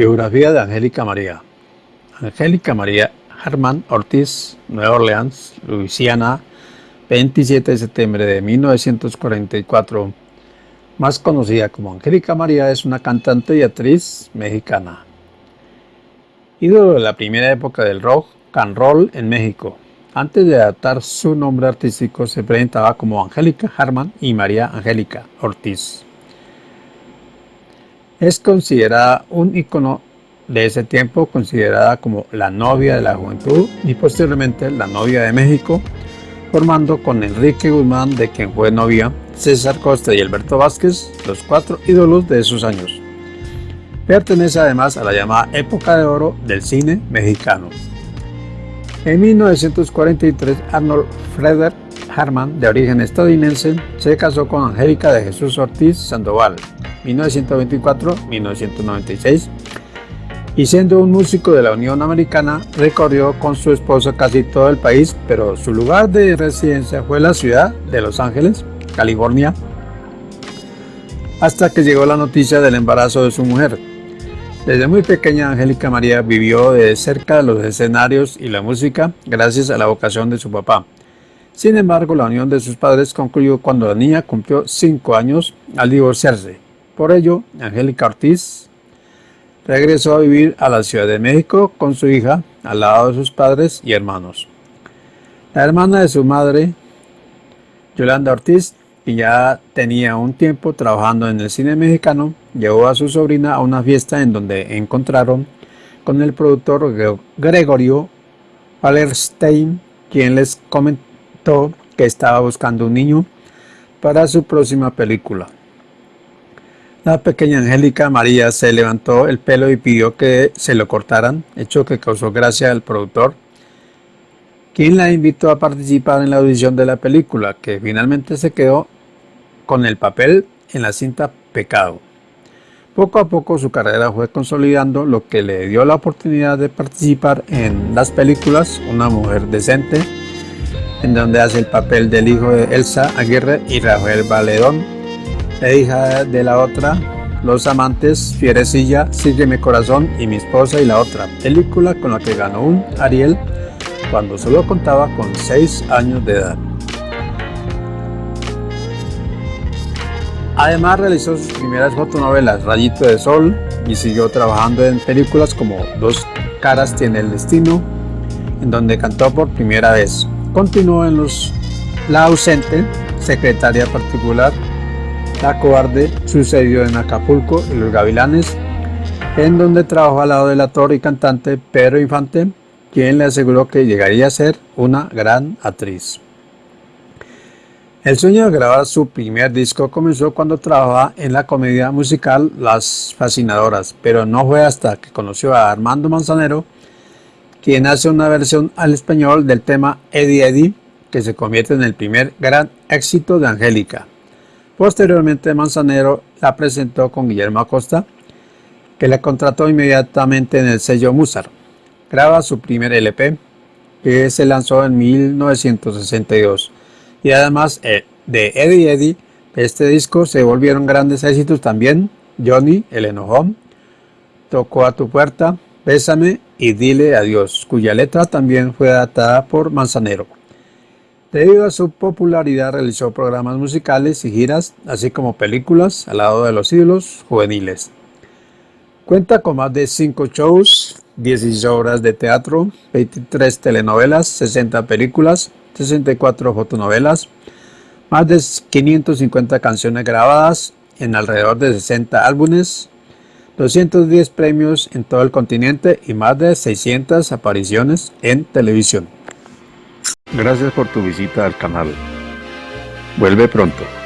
Biografía de Angélica María Angélica María Herman Ortiz, Nueva Orleans, Luisiana, 27 de septiembre de 1944. Más conocida como Angélica María, es una cantante y actriz mexicana. Ídolo de la primera época del rock and roll en México. Antes de adaptar su nombre artístico, se presentaba como Angélica Harman y María Angélica Ortiz. Es considerada un icono de ese tiempo, considerada como la novia de la juventud y posteriormente la novia de México, formando con Enrique Guzmán, de quien fue novia, César Costa y Alberto Vázquez, los cuatro ídolos de esos años. Pertenece además a la llamada época de oro del cine mexicano. En 1943, Arnold Frederick Harman, de origen estadounidense, se casó con Angélica de Jesús Ortiz Sandoval, 1924-1996, y siendo un músico de la Unión Americana, recorrió con su esposa casi todo el país, pero su lugar de residencia fue la ciudad de Los Ángeles, California, hasta que llegó la noticia del embarazo de su mujer. Desde muy pequeña, Angélica María vivió de cerca los escenarios y la música gracias a la vocación de su papá. Sin embargo, la unión de sus padres concluyó cuando la niña cumplió 5 años al divorciarse. Por ello, Angélica Ortiz regresó a vivir a la Ciudad de México con su hija al lado de sus padres y hermanos. La hermana de su madre, Yolanda Ortiz, que ya tenía un tiempo trabajando en el cine mexicano, llevó a su sobrina a una fiesta en donde encontraron con el productor Gregorio Wallerstein, quien les comentó que estaba buscando un niño para su próxima película. La pequeña Angélica María se levantó el pelo y pidió que se lo cortaran, hecho que causó gracia al productor, quien la invitó a participar en la audición de la película, que finalmente se quedó con el papel en la cinta Pecado. Poco a poco su carrera fue consolidando, lo que le dio la oportunidad de participar en las películas Una mujer decente, en donde hace el papel del hijo de Elsa Aguirre y Rafael Valedón, la hija de la otra, Los amantes, Fierecilla, Sígueme corazón y Mi esposa y la otra, película con la que ganó un Ariel cuando solo contaba con 6 años de edad. Además realizó sus primeras fotonovelas Rayito de Sol y siguió trabajando en películas como Dos caras tiene el destino, en donde cantó por primera vez. Continuó en los La ausente, secretaria particular, la cobarde sucedió en Acapulco y Los Gavilanes, en donde trabajó al lado del actor y cantante Pedro Infante, quien le aseguró que llegaría a ser una gran actriz. El sueño de grabar su primer disco comenzó cuando trabajaba en la comedia musical Las Fascinadoras, pero no fue hasta que conoció a Armando Manzanero, quien hace una versión al español del tema Eddie Eddie, que se convierte en el primer gran éxito de Angélica. Posteriormente Manzanero la presentó con Guillermo Acosta, que la contrató inmediatamente en el sello Musar. Graba su primer LP, que se lanzó en 1962. Y además eh, de Eddie Eddie, este disco se volvieron grandes éxitos también. Johnny, el enojón, Tocó a tu puerta, Bésame y Dile adiós, cuya letra también fue adaptada por Manzanero. Debido a su popularidad realizó programas musicales y giras, así como películas al lado de los ídolos juveniles. Cuenta con más de 5 shows, 16 obras de teatro, 23 telenovelas, 60 películas, 64 fotonovelas, más de 550 canciones grabadas en alrededor de 60 álbumes, 210 premios en todo el continente y más de 600 apariciones en televisión. Gracias por tu visita al canal. Vuelve pronto.